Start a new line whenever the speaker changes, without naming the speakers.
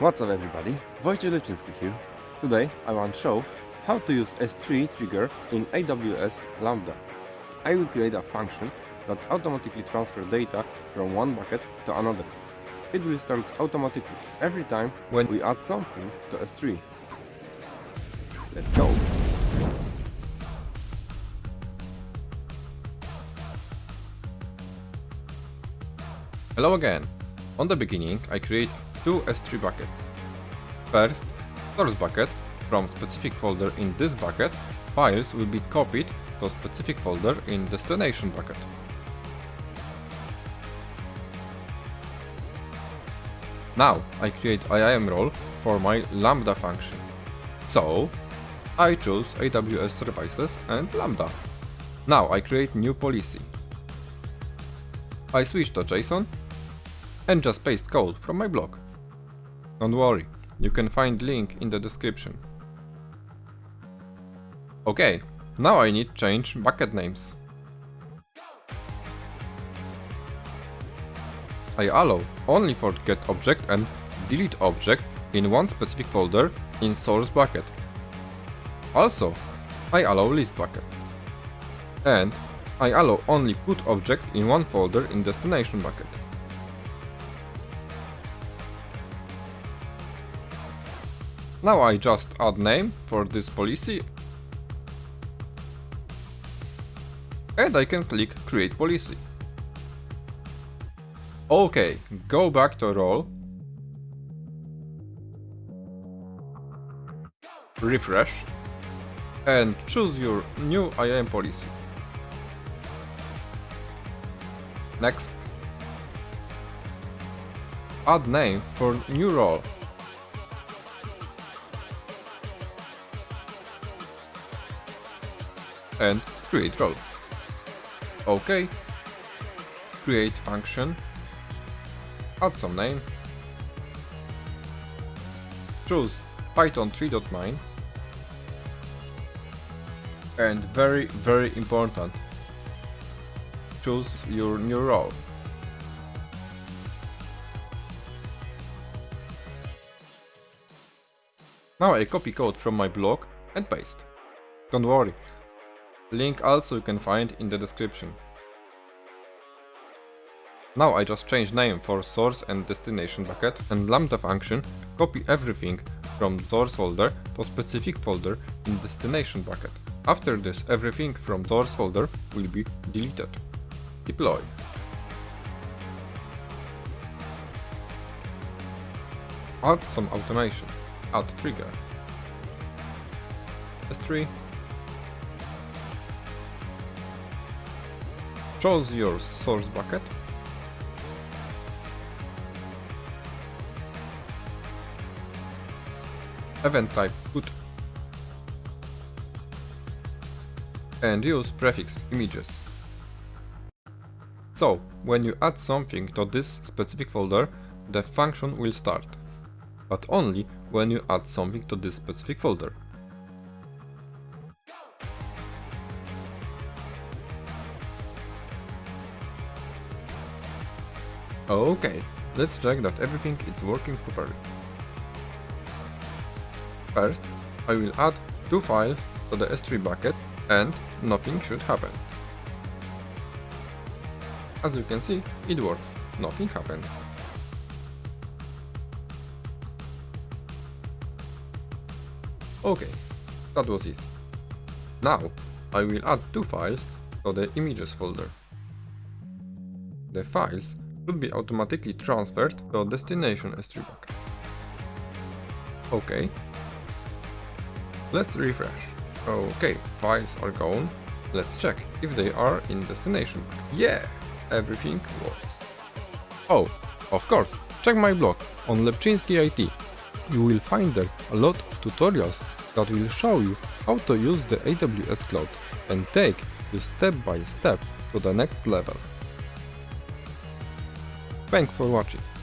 What's up everybody, Wojciech Lepczynski here. Today I want to show how to use S3 trigger in AWS Lambda. I will create a function that automatically transfer data from one bucket to another. It will start automatically every time when we add something to S3. Let's go!
Hello again. On the beginning I create two S3 buckets. First, source bucket, from specific folder in this bucket, files will be copied to specific folder in destination bucket. Now I create IAM role for my Lambda function. So, I choose AWS services and Lambda. Now I create new policy. I switch to JSON and just paste code from my blog. Don't worry, you can find link in the description. Okay, now I need change bucket names. I allow only for get object and delete object in one specific folder in source bucket. Also, I allow list bucket. And I allow only put object in one folder in destination bucket. Now I just add name for this policy. And I can click create policy. Okay, go back to role, refresh. And choose your new IAM policy. Next, add name for new role and create role. OK. Create function. Add some name. Choose Python 3.9. And very, very important. Choose your new role. Now I copy code from my blog and paste. Don't worry, Link also you can find in the description. Now I just change name for source and destination bucket and lambda function copy everything from source folder to specific folder in destination bucket. After this everything from source folder will be deleted. Deploy. Add some automation. Add trigger. S3 Choose your source bucket. Event type put and use prefix images. So, when you add something to this specific folder, the function will start, but only when you add something to this specific folder. Okay, let's check that everything is working properly. First, I will add two files to the S3 bucket and nothing should happen. As you can see, it works, nothing happens. Okay, that was easy. Now, I will add two files to the images folder. The files should be automatically transferred to destination S3 bucket. OK. Let's refresh. OK, files are gone. Let's check if they are in destination. Yeah, everything works. Oh, of course, check my blog on Lepczynski IT. You will find there a lot of tutorials that will show you how to use the AWS Cloud and take you step by step to the next level. Thanks for watching.